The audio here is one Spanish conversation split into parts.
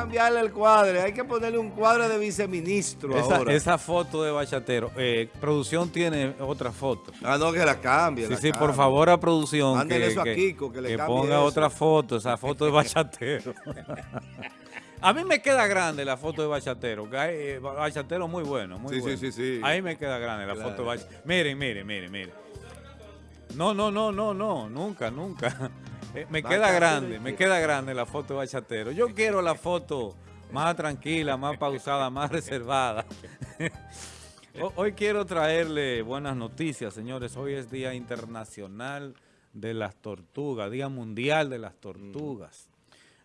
cambiarle el cuadro, hay que ponerle un cuadro de viceministro esa, ahora. Esa foto de Bachatero, eh, producción tiene otra foto. Ah, no, que la cambie. Sí, la sí, cambie. por favor a producción que, eso a Kiko, que le que ponga eso. otra foto, esa foto de Bachatero. a mí me queda grande la foto de Bachatero, que hay, eh, Bachatero muy bueno, muy Sí, sí, bueno. sí, sí. Ahí me queda grande la Claro. foto de Bachatero. Miren, miren, miren, miren. No, no, no, no, no, nunca, nunca. Eh, me queda grande, me queda grande la foto de Bachatero. Yo quiero la foto más tranquila, más pausada, más reservada. Ho- Hoy quiero traerle buenas noticias, señores. Hoy es Día Internacional de las Tortugas, Día Mundial de las Tortugas.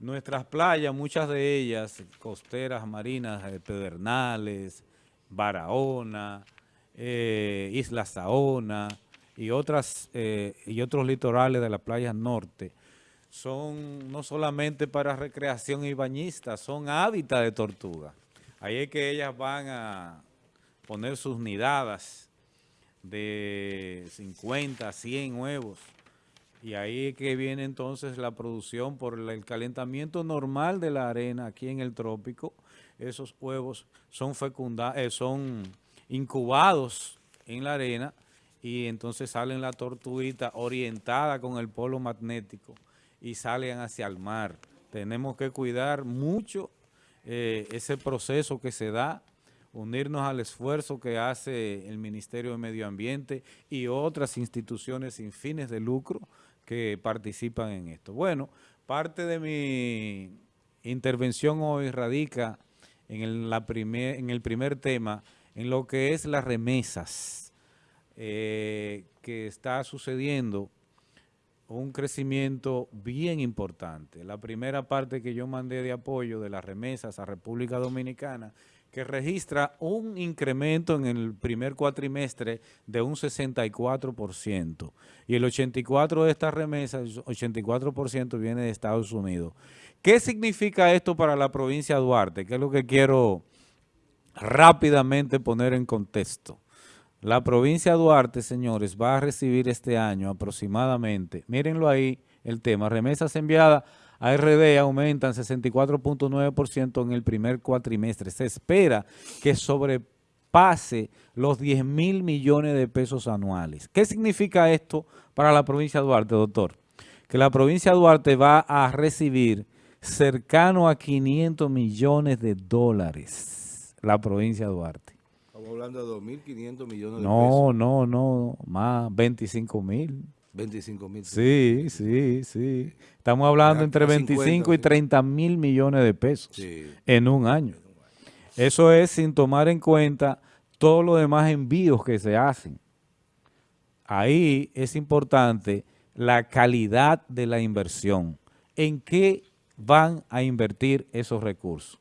Nuestras playas, muchas de ellas, costeras, marinas, eh, Pedernales, Barahona, eh, Isla Saona y, otras, eh, y otros litorales de las playas norte, son no solamente para recreación y bañistas, son hábitat de tortuga. Ahí es que ellas van a poner sus nidadas de 50, 100 huevos. Y ahí es que viene entonces la producción por el calentamiento normal de la arena aquí en el trópico. Esos huevos son fecunda, eh, son incubados en la arena y entonces salen la tortuguita orientada con el polo magnético y salen hacia el mar. Tenemos que cuidar mucho eh, ese proceso que se da, unirnos al esfuerzo que hace el Ministerio de Medio Ambiente y otras instituciones sin fines de lucro que participan en esto. Bueno, parte de mi intervención hoy radica en el, primer, en el primer tema, en lo que es las remesas eh, que está sucediendo un crecimiento bien importante. La primera parte que yo mandé de apoyo de las remesas a República Dominicana, que registra un incremento en el primer cuatrimestre de un 64%. Y el 84% de estas remesas, 84% viene de Estados Unidos. ¿Qué significa esto para la provincia de Duarte? Que es lo que quiero rápidamente poner en contexto. La provincia de Duarte, señores, va a recibir este año aproximadamente, mírenlo ahí, el tema, remesas enviadas a RD aumentan 64.9% en el primer cuatrimestre. Se espera que sobrepase los 10 mil millones de pesos anuales. ¿Qué significa esto para la provincia de Duarte, doctor? Que la provincia de Duarte va a recibir cercano a 500 millones de dólares, la provincia de Duarte. Estamos hablando de 2.500 millones de No, pesos. no, no, más 25 mil. 25 mil. Sí, sí, sí. Estamos hablando entre ya 25 y 50, 30 mil millones de pesos Sí. en un año. Eso es sin tomar en cuenta todos los demás envíos que se hacen. Ahí es importante la calidad de la inversión. ¿En qué van a invertir esos recursos?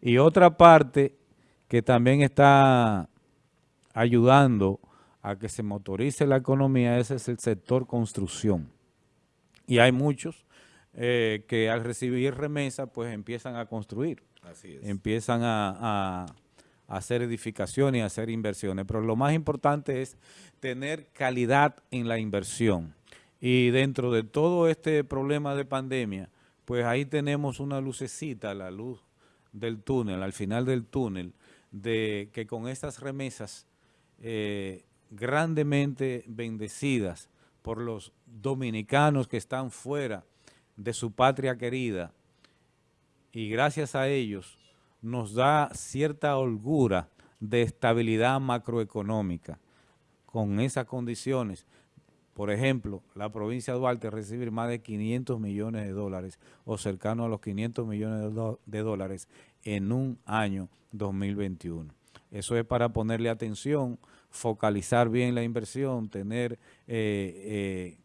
Y otra parte que también está ayudando a que se motorice la economía, ese es el sector construcción. Y hay muchos eh, que al recibir remesa, pues empiezan a construir, Así es. empiezan a, a- hacer edificaciones y a hacer inversiones. Pero lo más importante es tener calidad en la inversión. Y dentro de todo este problema de pandemia, pues ahí tenemos una lucecita, la luz del túnel, al final del túnel, de que con estas remesas eh, grandemente bendecidas por los dominicanos que están fuera de su patria querida, y gracias a ellos nos da cierta holgura de estabilidad macroeconómica. Con esas condiciones, por ejemplo, la provincia de Duarte recibir más de 500 millones de dólares o cercano a los 500 millones de, dólares en un año 2021. Eso es para ponerle atención, focalizar bien la inversión, tener eh, eh,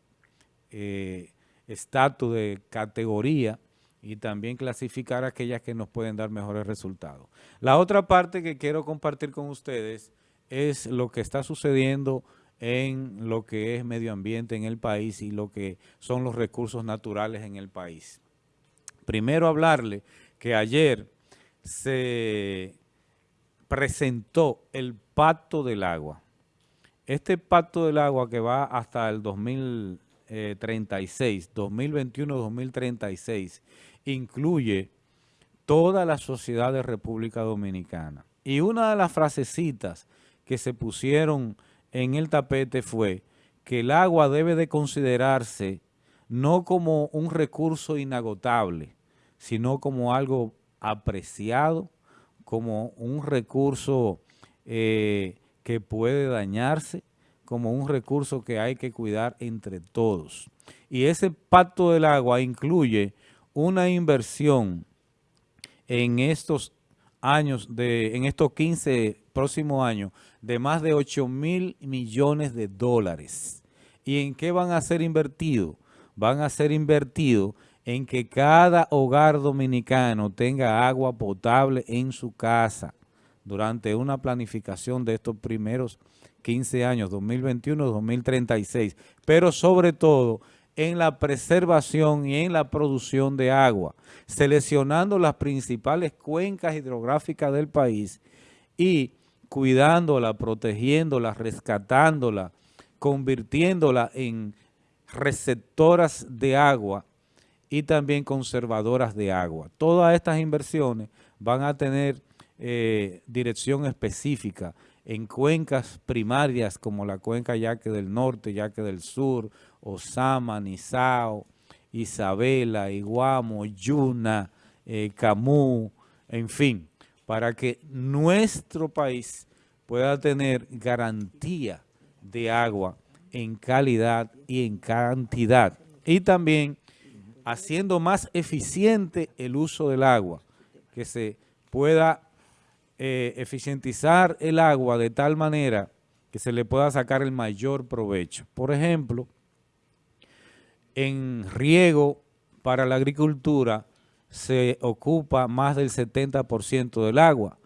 eh, estatus de categoría y también clasificar aquellas que nos pueden dar mejores resultados. La otra parte que quiero compartir con ustedes es lo que está sucediendo en lo que es medio ambiente en el país y lo que son los recursos naturales en el país. Primero hablarle que ayer se presentó el Pacto del Agua. Este Pacto del Agua que va hasta el 2036, 2021-2036, incluye toda la sociedad de República Dominicana. Y una de las frasecitas que se pusieron en el tapete fue que el agua debe de considerarse no como un recurso inagotable, sino como algo apreciado, como un recurso eh, que puede dañarse, como un recurso que hay que cuidar entre todos. Y ese pacto del agua incluye una inversión en estos años, de, en estos 15 próximos años, de más de 8 mil millones de dólares. ¿Y en qué van a ser invertidos? Van a ser invertidos en que cada hogar dominicano tenga agua potable en su casa durante una planificación de estos primeros 15 años, 2021-2036, pero sobre todo en la preservación y en la producción de agua, seleccionando las principales cuencas hidrográficas del país y cuidándola, protegiéndola, rescatándola, convirtiéndola en receptoras de agua y también conservadoras de agua. Todas estas inversiones van a tener eh, dirección específica en cuencas primarias como la cuenca Yaque del Norte, Yaque del Sur, Osama, Nizao, Isabela, Iguamo, Yuna, eh, Camú, en fin, para que nuestro país pueda tener garantía de agua en calidad y en cantidad. Y también haciendo más eficiente el uso del agua, que se pueda eh, eficientizar el agua de tal manera que se le pueda sacar el mayor provecho. Por ejemplo, en riego para la agricultura se ocupa más del 70% del agua,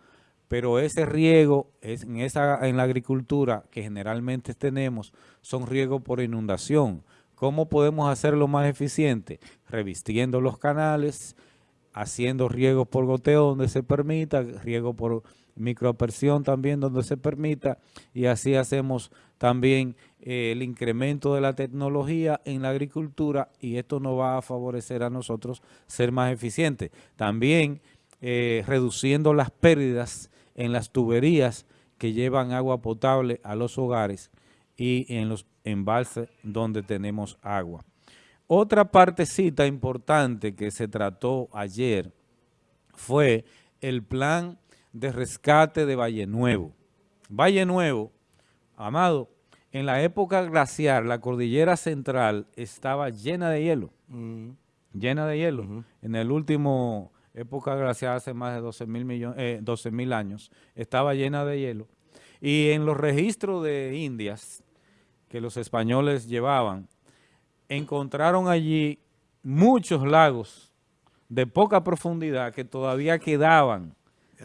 pero ese riego es en, en la agricultura que generalmente tenemos son riego por inundación. ¿Cómo podemos hacerlo más eficiente? Revistiendo los canales, haciendo riego por goteo donde se permita, riego por microapersión también donde se permita y así hacemos también eh, el incremento de la tecnología en la agricultura y esto nos va a favorecer a nosotros ser más eficientes. También eh, reduciendo las pérdidas en las tuberías que llevan agua potable a los hogares y en los embalses donde tenemos agua. Otra partecita importante que se trató ayer fue el plan de rescate de Valle Nuevo. Valle Nuevo, amado, en la época glaciar, la cordillera central estaba llena de hielo, mm. llena de hielo. En el último época glaciar, hace más de 12 mil eh, años, estaba llena de hielo. Y en los registros de Indias que los españoles llevaban, encontraron allí muchos lagos de poca profundidad que todavía quedaban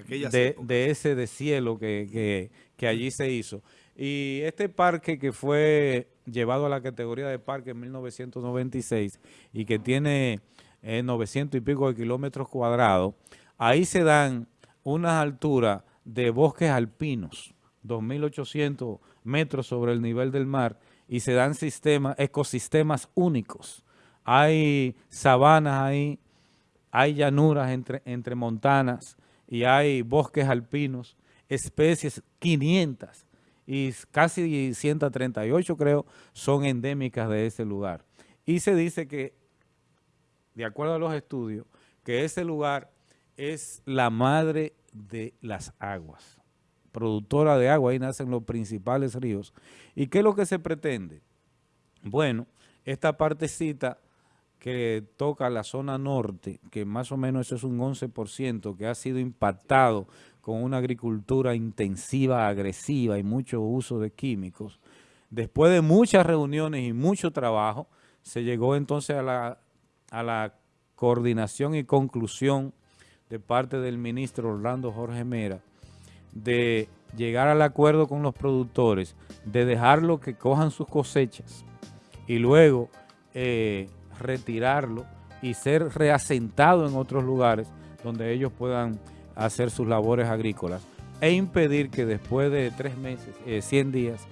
de, ese deshielo que, que, allí se hizo. Y este parque que fue llevado a la categoría de parque en 1996 y que tiene 900 eh, y pico de kilómetros cuadrados, ahí se dan unas alturas de bosques alpinos, 2.800 metros sobre el nivel del mar, y se dan sistemas, ecosistemas únicos. Hay sabanas ahí, hay llanuras entre, entre montanas y hay bosques alpinos, especies 500 y casi 138 creo son endémicas de ese lugar. Y se dice que, de acuerdo a los estudios, que ese lugar es la madre de las aguas productora de agua, ahí nacen los principales ríos. ¿Y qué es lo que se pretende? Bueno, esta partecita que toca la zona norte, que más o menos eso es un 11%, que ha sido impactado con una agricultura intensiva, agresiva y mucho uso de químicos, después de muchas reuniones y mucho trabajo, se llegó entonces a la, a la coordinación y conclusión de parte del ministro Orlando Jorge Mera, de llegar al acuerdo con los productores, de dejarlo que cojan sus cosechas y luego eh, retirarlo y ser reasentado en otros lugares donde ellos puedan hacer sus labores agrícolas e impedir que después de tres meses, 100 eh, días,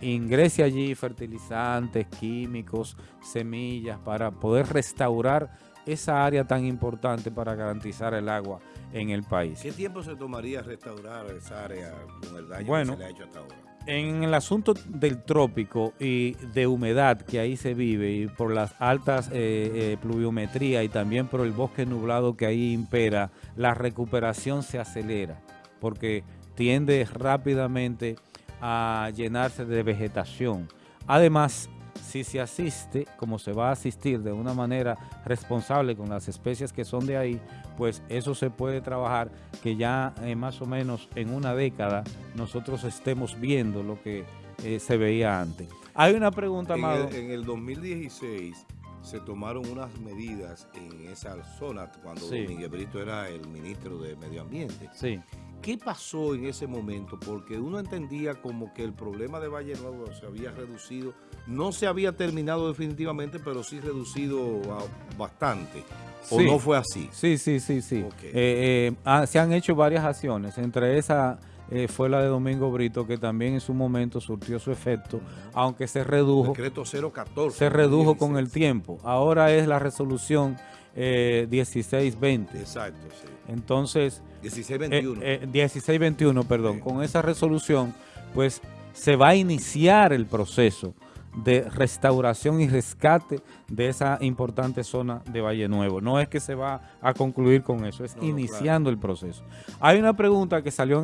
ingrese allí fertilizantes, químicos, semillas para poder restaurar esa área tan importante para garantizar el agua en el país. ¿Qué tiempo se tomaría restaurar esa área con el daño Bueno, que se le ha hecho hasta ahora? En el asunto del trópico y de humedad que ahí se vive y por las altas eh, eh, pluviometría y también por el bosque nublado que ahí impera, la recuperación se acelera porque tiende rápidamente a llenarse de vegetación. Además, si se asiste, como se va a asistir de una manera responsable con las especies que son de ahí, pues eso se puede trabajar que ya eh, más o menos en una década nosotros estemos viendo lo que eh, se veía antes. Hay una pregunta, el, en el 2016 se tomaron unas medidas en esa zona cuando Sí. Domínguez Brito era el ministro de Medio Ambiente. Sí. ¿Qué pasó en ese momento? Porque uno entendía como que el problema de Valle Nuevo se había reducido, no se había terminado definitivamente, pero sí reducido a- bastante. ¿O Sí. no fue así? Sí, sí, sí, sí. Ok. Eh, eh, ah, se han hecho varias acciones, entre esa eh, fue la de Domingo Brito, que también en su momento surtió su efecto, aunque se redujo, Decreto 014. se redujo con el 16. tiempo. Ahora es la resolución eh, 1620. Exacto, sí. Entonces, 1621. eh, eh, 1621, perdón, Sí. con esa resolución, pues se va a iniciar el proceso de restauración y rescate de esa importante zona de Valle Nuevo. No es que se va a concluir con eso, es No, no, iniciando el proceso. Hay una pregunta que salió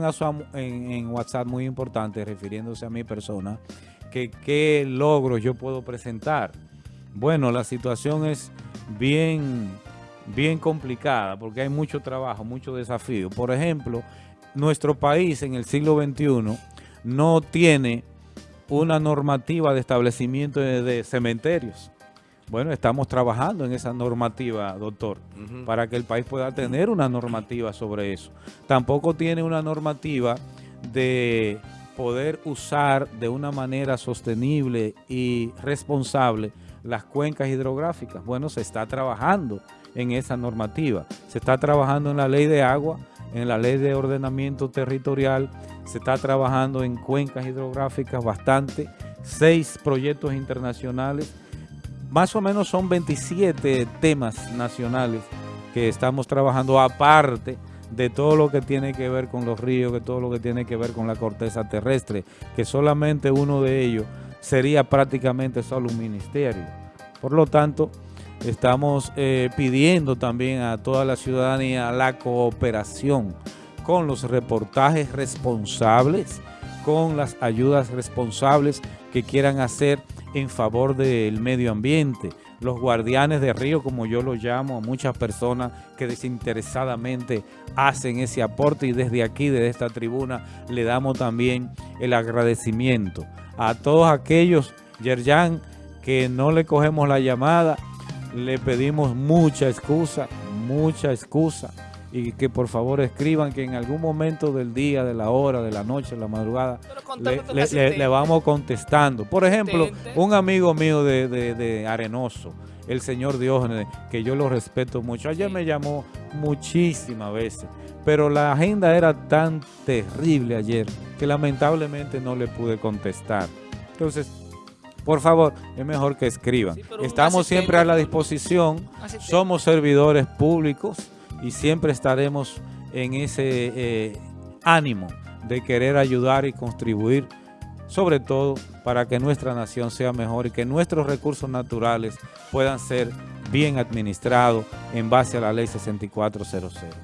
en- en WhatsApp muy importante refiriéndose a mi persona, que qué logros yo puedo presentar. Bueno, la situación es bien, bien complicada porque hay mucho trabajo, mucho desafío. Por ejemplo, nuestro país en el siglo XXI no tiene una normativa de establecimiento de, de cementerios. Bueno, estamos trabajando en esa normativa, doctor, para que el país pueda tener una normativa sobre eso. Tampoco tiene una normativa de poder usar de una manera sostenible y responsable las cuencas hidrográficas. Bueno, se está trabajando en esa normativa. Se está trabajando en la ley de agua, en la ley de ordenamiento territorial, se está trabajando en cuencas hidrográficas bastante, seis proyectos internacionales, más o menos son 27 temas nacionales que estamos trabajando aparte de todo lo que tiene que ver con los ríos, que todo lo que tiene que ver con la corteza terrestre, que solamente uno de ellos sería prácticamente solo un ministerio. Por lo tanto, estamos eh, pidiendo también a toda la ciudadanía la cooperación con los reportajes responsables, con las ayudas responsables que quieran hacer en favor del medio ambiente. Los guardianes de río, como yo lo llamo, a muchas personas que desinteresadamente hacen ese aporte y desde aquí, desde esta tribuna, le damos también el agradecimiento a todos aquellos, Yerjan, que no le cogemos la llamada, le pedimos mucha excusa, mucha excusa y que por favor escriban que en algún momento del día, de la hora, de la noche, de la madrugada, le, vamos contestando. Por ejemplo, un amigo mío de, de- de Arenoso, el señor Diógenes, que yo lo respeto mucho, ayer Sí. me llamó muchísimas veces, pero la agenda era tan terrible ayer que lamentablemente no le pude contestar. Entonces, por favor, es mejor que escriban. Sí, Estamos siempre a la disposición, somos servidores públicos y siempre estaremos en ese eh, ánimo de querer ayudar y contribuir, sobre todo para que nuestra nación sea mejor y que nuestros recursos naturales puedan ser bien administrados en base a la ley 6400.